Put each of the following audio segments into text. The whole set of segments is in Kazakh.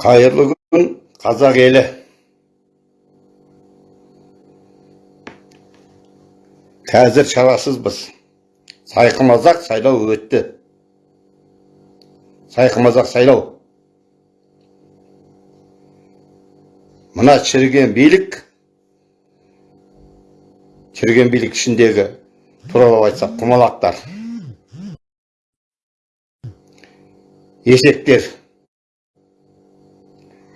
қайырлы күн қазақ елі қазір шарасызбыз сайқымазақ сайлау өтті сайқымазақ сайлау мына шіріген билік шіріген билік ішіндегі туралап айтсақ құмалақтар есектер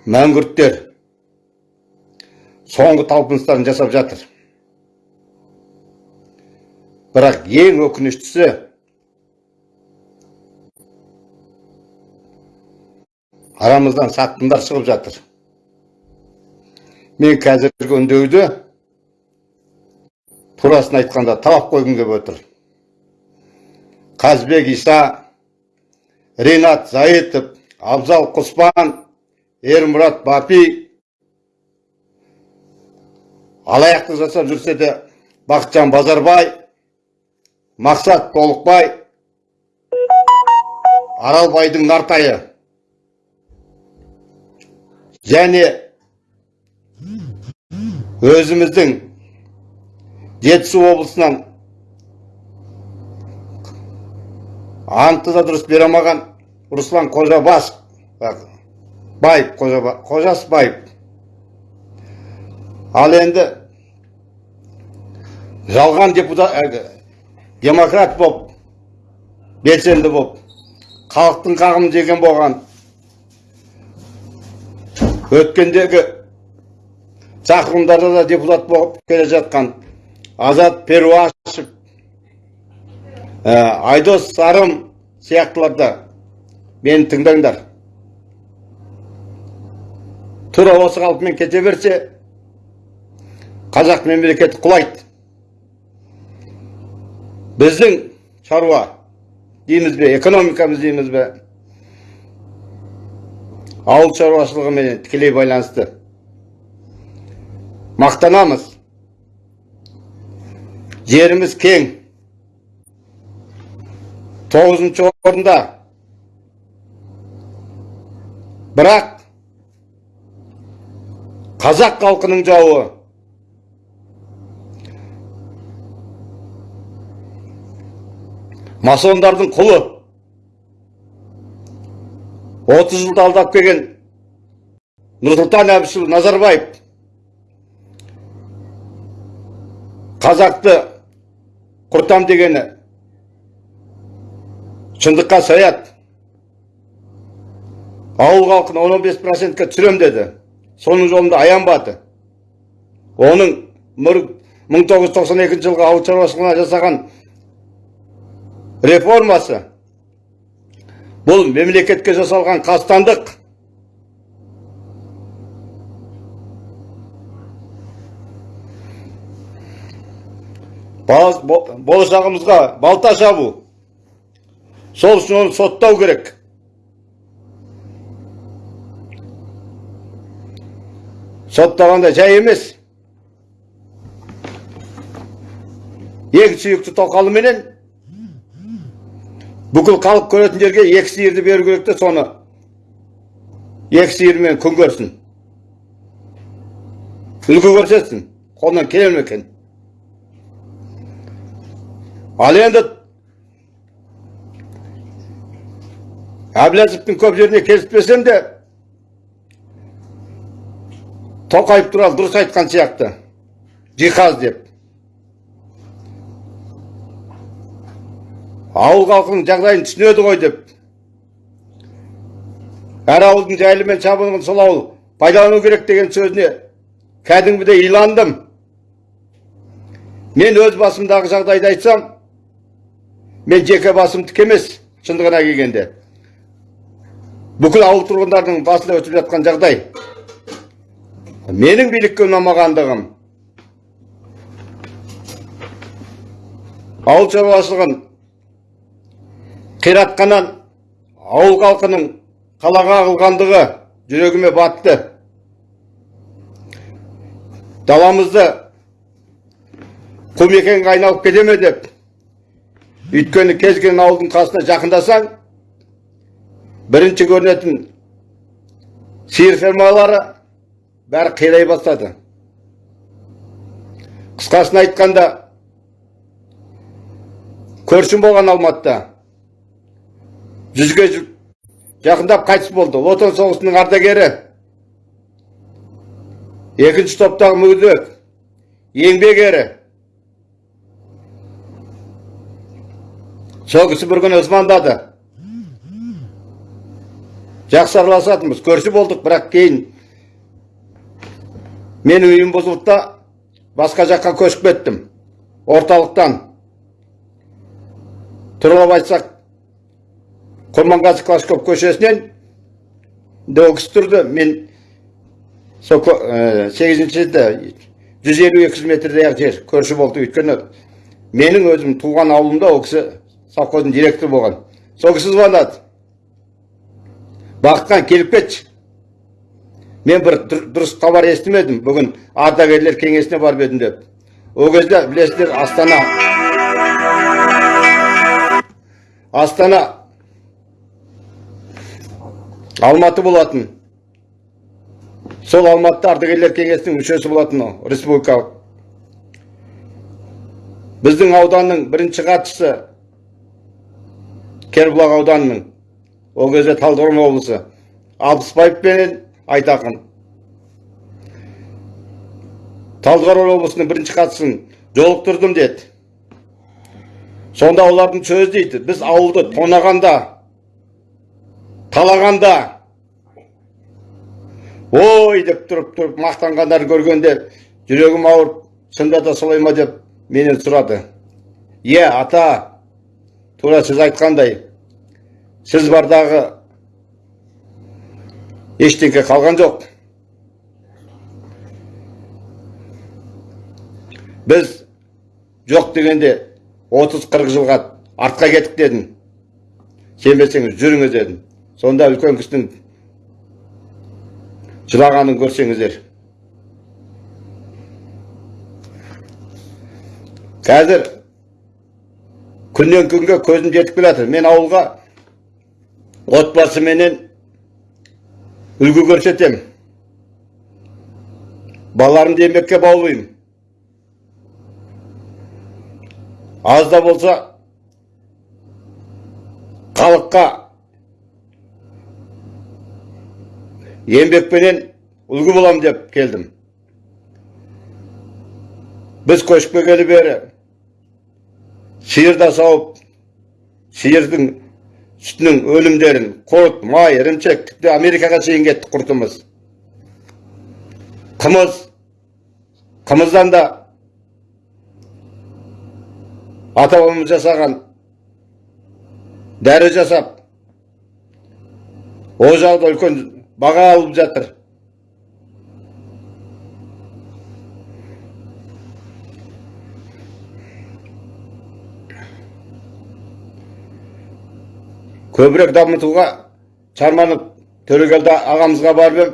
мәңгүрттер соңғы талпыныстарын жасап жатыр. Бірақ ең өкініштісі арамыздан сатқындар шығып жатыр. Мен қазіргі үндеуді турасын айтқанда талап қойғым келіп отыр. Қазбек иса ринат заитов абзал құспан ермұрат бапи алаяқтық жасап жүрсе де бақытжан базарбай мақсат толықбай аралбайдың нартайы және өзіміздің жетісу облысынан антты да дұрыс бере алмаған руслан қожабас байып қожасбаев ал енді жалған депутат демократ боп белсенді боп халықтың қағымын жеген болған өткендегі шақырымдарда да депутат болып келе жатқан азат перуашев айдос сарым сияқтыларды мені тыңдаңдар тура осы қалпымен кете берсе қазақ мемлекеті құлайды. Біздің шаруа дейміз бе экономикамыз дейміз бе ауыл шаруашылығымен тікелей байланысты. Мақтанамыз. Жеріміз кең. Тоғызыншы орында. Бірақ қазақ халқының жауы. Масондардың құлы. 30 жылда алдап келген нұрсұлтан әбішұлы назарбаев қазақты құртам дегені шындыққа саят ауыл халқын 15 процентке түсірем деді. Соның жолында аянбады оның 1992 жылғы ауыл шаруашылығына жасаған реформасы бұл мемлекетке жасалған қастандық. Болашағымызға балта шабу. Сол үшін оны соттау керек. Соттағанда жай емес ең сүйікті тоқалыменен бүкіл халық көретін жерге екі сиырды беру керек те соны екі сиырмен күн көрсін үлгі көрсетсін қолынан келе ме екен ал енді әбләзовтың көп жеріне келіспесем де тоқаев туралы дұрыс айтқан сияқты. Жиһаз деп. Ауыл халқының жағдайын түсінеді ғой деп. Әр ауылдың жайлы мен сол ауыл пайдалану керек деген сөзіне кәдімгідей иландым. Мен өз басымдағы жағдайды айтсам мен жеке басымдікі емес шындығына келгенде. Бүкіл ауыл тұрғындарының басында өтіп жатқан жағдай. Менің билікке ұнамағандығым ауыл шаруашылығын қиратқаннан ауыл халқының қалаға ағылғандығы жүрегіме батты. Даламызды құмекенге айналып кете ме деп өйткені кез келген ауылдың қасына жақындасаң бірінші көрінетін сиыр фермалары бәрі қирай бастады. Қысқасын айтқанда көршім болған алматыда. Жүзге жақындап қайтыс болды. Отан соғысының ардагері. Екінші топтағы мүгедек. Еңбек ері. Сол кісі бір күні звондады жақсы араласатынбыз. Көрші болдық бірақ кейін менің үйім бұзылды басқа жаққа көшіп кеттім орталықтан тұралап айтсақ құрманғазы клашков көшесінен кісі тұрды мен сол ко- ә, сегізінші жүз елу екі жүз метрдей жер көрші болды өйткені менің өзім туған ауылымда ол кісі совхоздың директоры болған сол кісі звондады бақытхан келіп кетші мен бір дұр- дұрыс хабар естімедім бүгін ардагерлер кеңесіне барып едім деп. Ол кезде білесіздер астана. Астана. Алматы болатын. Сол алматыда ардагерлер кеңесінің мүшесі болатын ол, республикалық. Біздің ауданның бірінші хатшысы кербұлақ ауданының ол кезде талдықорған облысы. Алпысбаев пен айтақын талдықорған облысының бірінші хатшысын жолықтырдым деді. Сонда олардың сөзі дейді біз ауылды тонағанда талағанда ой! деп тұрып тұрып мақтанғандарын көргенде жүрегім ауырып шынында да солай ма? деп менен сұрады. Иә ата тура сіз айтқандай сіз бардағы ештеңке қалған жоқ біз жоқ дегенде 30-40 жылға артқа кеттік дедім сенбесеңіз жүріңіз дедім сонда үлкен кісінің жылағанын көрсеңіздер қазір күннен күнге көзім жетіп келе мен ауылға отбасыменен үлгі көрсетем. Балаларымды еңбекке баулимын аз да болса халыққа еңбекпенен үлгі болам деп келдім. Біз көшіп келгелі бері сиыр да сауып сиырдың сүтінің өнімдерін құрт май ірімшік тіпті америкаға шейін кеттік құртымыз қымыз қымыздан да ата жасаған дәрі жасап ол жағда үлкен баға алып жатыр көбірек дамытуға шарманов төрегелді ағамызға барып ем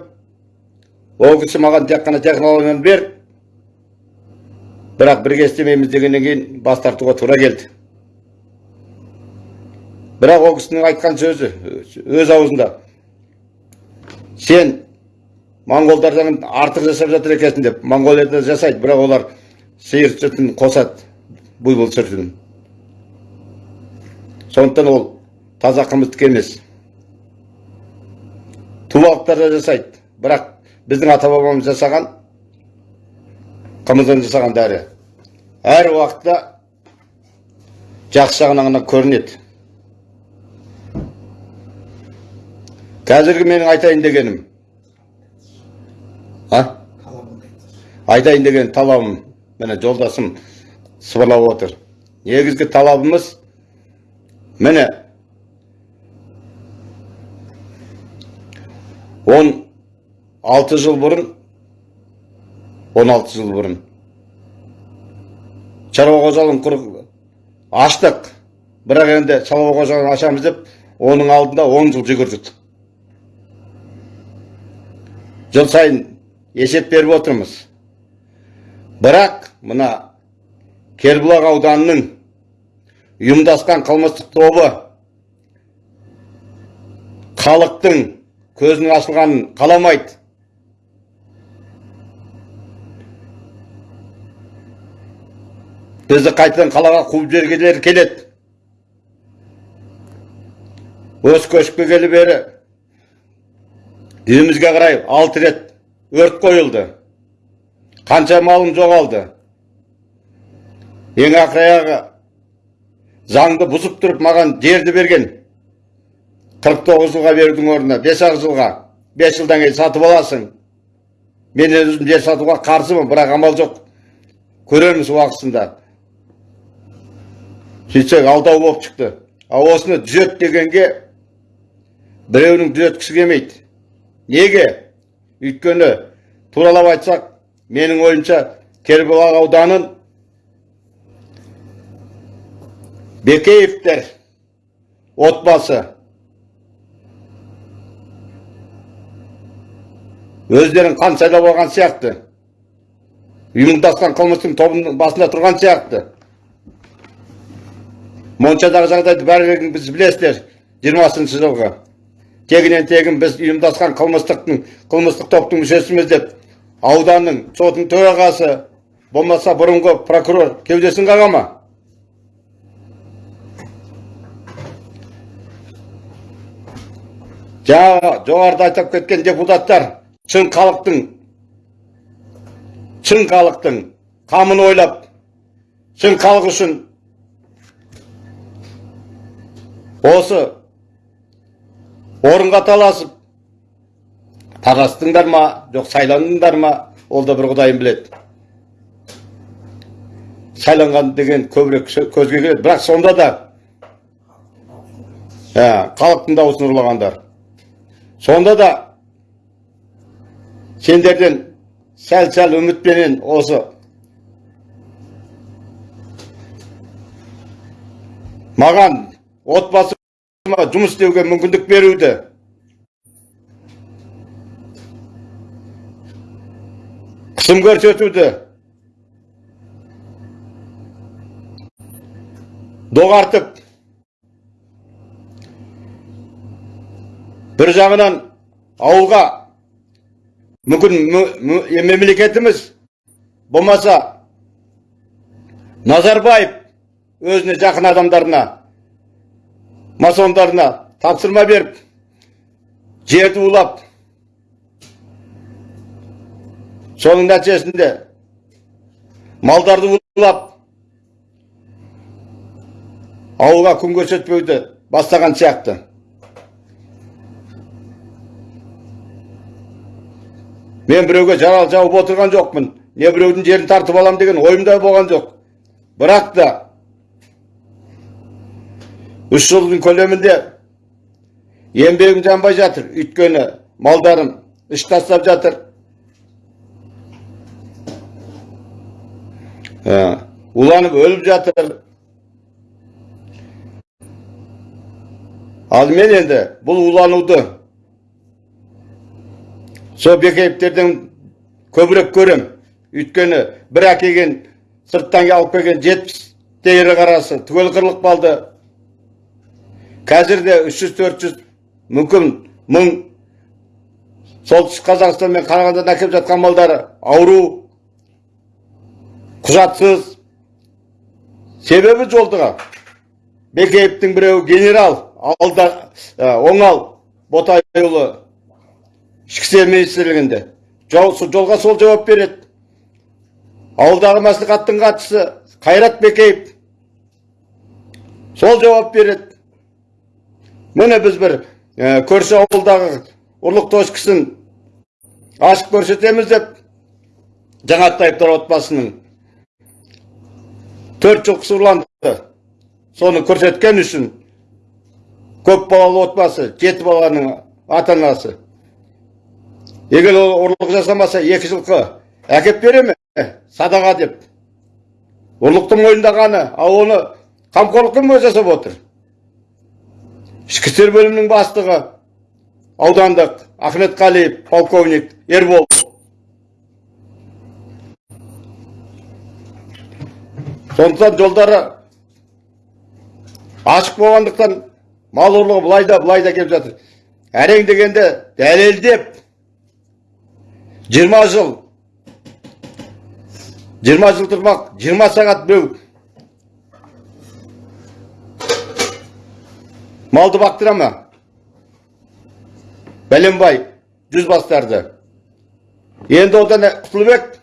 ол кісі маған тек қана технологияны бер бірақ бірге істемейміз дегеннен кейін бас тартуға тура келді. Бірақ ол кісінің айтқан сөзі өз аузында сен моңғолдардан артық жасап жатыр екенсің деп. Моңғолияда жасайды бірақ олар сиыр сүтін қосады бұйбыл сүтін. Сондықтан ол таза қымыздікі емес. Тубалықтар да жасайды. Бірақ біздің ата бабамыз жасаған қымыздан жасаған дәрі. Әр уақытта жақсы жағынан ғана көрінеді. Қазіргі менің айтайын дегенім. А? Айтайын деген талабым міне жолдасым сыбырлап отыр. Негізгі талабымыз міне он алты жыл бұрын он алты жыл бұрын. Шаруа қожалығын құрып аштық. Бірақ енді шаруа қожалығын ашамыз деп оның алдында он жыл жүгірдік. Жыл сайын есеп беріп отырмыз. Бірақ мына кербұлақ ауданының ұйымдасқан қылмыстық тобы халықтың көзінің ашылғанын қаламайды. Бізді қайтадан қалаға қуып жібергілері келеді. Осы көшіп келгелі бері үйімізге қарай алты рет өрт қойылды. Қанша малым жоғалды. Ең ақыр аяғы заңды бұзып тұрып маған жерді берген. 49 жылға берудің орнына 5 жылға 5 жылдан кейін сатып аласың. Мен өзім жер сатуға қарсымын бірақ амал жоқ. Көреміз уақытысында. Сөйтсек алдау болып шықты. Ал осыны түзет дегенге біреудің түзеткісі келмейді. Неге? Өйткені туралап айтсақ менің ойымша кербұлақ ауданын бекеевтер отбасы өздерін қан сайлап алған сияқты. Ұйымдасқан қылмыстың тобының басында тұрған сияқты. Моншадағы жағдайды бәрін біз білесіздер жиырмасыншы жылғы. Тегінен тегін біз ұйымдасқан қылмыстықтың қылмыстық топтың мүшесіміз деп ауданның сотының төрағасы болмаса бұрынғы прокурор кеудесін қаға ма? Жаңағы жоғарыда айтып кеткен депутаттар шын халықтың шын халықтың қамын ойлап шын халық үшін осы орынға таласып таластыңдар ма жоқ сайландыңдар ма ол да бір құдайым біледі сайланған деген көбірек көзге келеді бірақ сонда да ә, халықтың дауысын ұрлағандар сонда да сендерден сәл сәл үмітпенен осы маған отбасыма жұмыс істеуге мүмкіндік беруді қысым көрсетуді доғартып бір жағынан ауылға мүмкін мемлекетіміз болмаса назарбаев өзіне жақын адамдарына масондарына тапсырма беріп жерді улап соның нәтижесінде малдарды улап ауылға күн көрсетпеуді бастаған сияқты. Мен біреуге жарал жауып отырған жоқпын не біреудің жерін тартып алам деген ойымда болған жоқ бірақ та үш жылдың көлемінде еңбегім жанбай жатыр өйткені малдарым іш тастап жатыр уланып өліп жатыр ал мен енді бұл улануды сол бекеевтерден көбірек көрем. Өйткені бір әкелген сырттан алып келген жетпіс ірі қарасы түгел қырылып қалды. Қазір де үш жүз төрт жүз мүмкін мың солтүстік қазақстан мен қарағандыдан әкеліп жатқан малдары ауру құжатсыз. Себебі жолдыға. Бекеевтің біреуі генерал алда оңал ботайұлы ішкі істер министрлігінде жолға сол жауап береді. Ауылдағы мәслихаттың хатшысы қайрат бекеев сол жауап береді. Міне біз бір көрші ауылдағы ұрлық точкасын ашып көрсетеміз деп жаңатаевтар отбасының төрт жылқысы ұрланды соны көрсеткен үшін көп балалы отбасы жеті баланың ата анасы егер ол ұрлық жасамаса екі жылқы әкеп бере ме садаға деп. Ұрлықтың мойындағаны ал оны қамқорлықпен жасап отыр. Ішкі істер бөлімінің бастығы аудандық ахметқалиев полковник ербол. Сондықтан жолдары ашық болғандықтан мал ұрлығы былай да былай да келіп жатыр. Әрең дегенде дәлелдеп 20 жыл. 20 жыл тұрмақ 20 сағат біреу. малды бақтыра ма? бәленбай жүз бастарды. енді одан құтылбек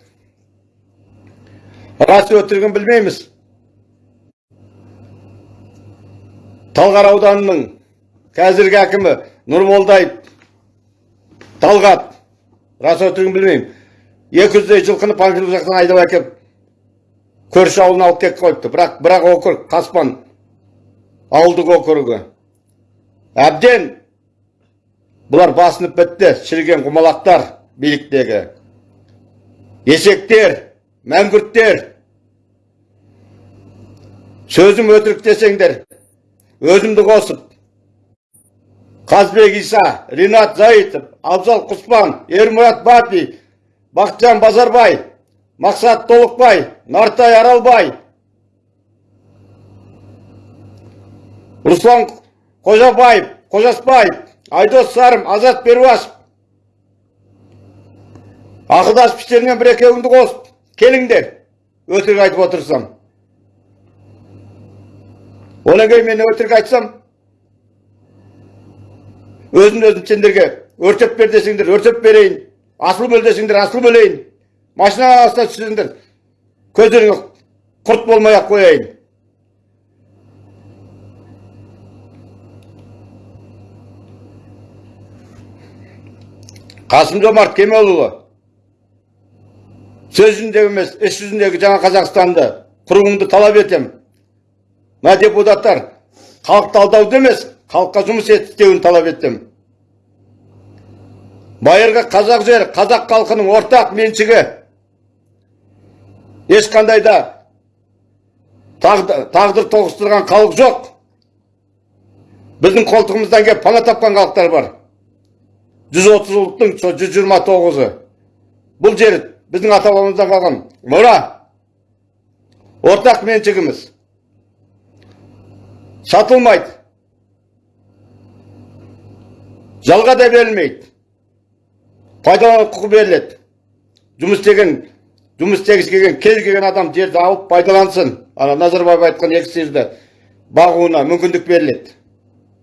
рас өтірігін білмейміз. талғар ауданының қазіргі әкімі нұрмолдаев талғат. Рас өтірігін екі жүздей жылқыны панфилов жақтан айдап әкеп көрші ауылына алып кетіп қойыпты. Бірақ бірақ округ қаспан ауылдық округі. Әбден! Бұлар басынып бітті шіріген құмалақтар биліктегі. Есектер мәңгүрттер. Сөзім өтірік десеңдер өзімді қосып қазбек иса ринат заитов абзал құспан ермұрат бапи бақытжан базарбай мақсат толықбай нартай аралбай руслан қожабаев қожасбаев айдос сарым азат перуашев ақылдасып іштеріңнен бір екеуіңді қосып келіңдер өтірік айтып отырсам одан кейін мен өтірік айтсам өзін өзім сендерге өртеп бер десеңдер өртеп берейін асыл бөл десеңдер бөлейін машина астына түссеңдер көздеріңе құрт болмай ақ қояйын қасым жомарт кемелұлы сөз жүзіндегі емес іс жүзіндегі жаңа қазақстанды құруыңды талап етем мына депутаттар халықты алдауды емес халыққа жұмыс істеуін талап еттім. Байырғы қазақ жері қазақ халқының ортақ меншігі. Ешқандай да тағдыр тоғыстырған халық жоқ. Біздің қолтығымыздан келіп пана тапқан халықтар бар. 130 ұлттың сол 129-ы бұл жер біздің ата бабамыздан қалған. Мұра! Ортақ меншігіміз. Сатылмайды. Жалға да берілмейді. Пайдалану құқы беріледі. Жұмыс істеген жұмыс істегісі келген кез келген адам жерді алып пайдалансын. Ана назарбаев айтқан екі жерді бағуына мүмкіндік беріледі.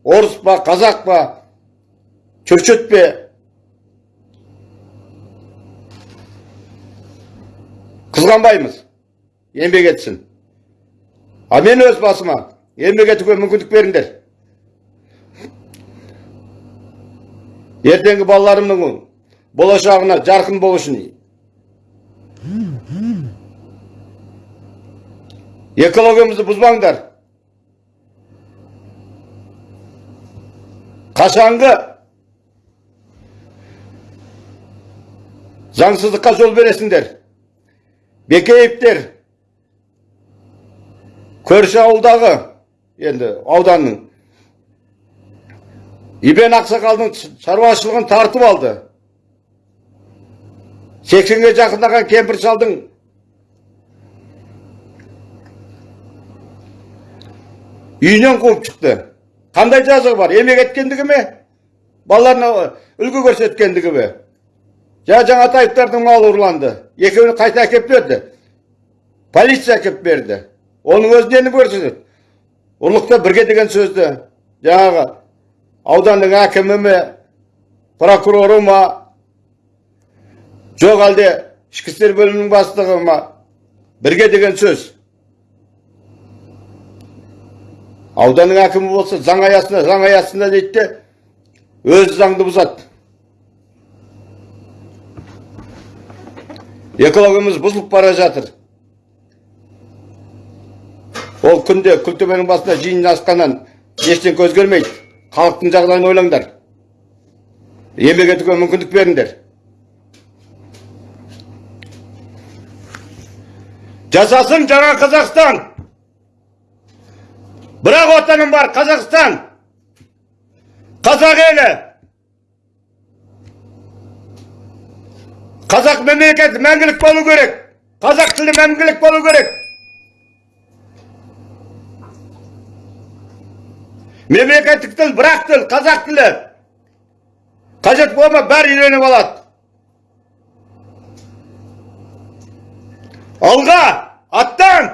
Орыс па қазақ па чөчет пе? Қызғанбаймыз. Еңбек етсін. А мен өз басыма еңбек етуге мүмкіндік беріңдер. Ертеңгі балаларымның болашағына жарқын болу үшін экологиямызды бұзбаңдар қашанғы заңсыздыққа жол бересіңдер бекеевтер көрші ауылдағы енді ауданның ибен ақсақалдың шаруашылығын тартып алды сексенге жақындаған кемпір шалдың үйінен қуып шықты қандай жазығы бар емек еткендігі ме балаларына үлгі көрсеткендігі ме жаңа жаңатаевтардың малы ұрланды екеуін қайта әкеп берді полиция әкеп берді оның өзі нені көрсетеді ұрлықта бірге деген сөзді жаңағы ауданның әкімі ме прокуроры ма жоқ әлде ішкі істер бөлімінің бастығы ма бірге деген сөз ауданның әкімі болса заң аясында заң аясында дейді де өзі заңды бұзады экологиямыз бұзылып бара жатыр ол күнде күлтөбенің басында жиын асқаннан ештеңе өзгермейді халықтың жағдайын ойлаңдар. Еңбек етуге мүмкіндік беріңдер. Жасасын жаңа қазақстан. Бірақ отаным бар қазақстан. Қазақ елі. Қазақ мемлекеті мәңгілік болу керек. Қазақ тілі мәңгілік болу керек. Мемлекеттік тіл бірақ тіл қазақ тілі. Қажет болма бәрі үйреніп алады. Алға аттан!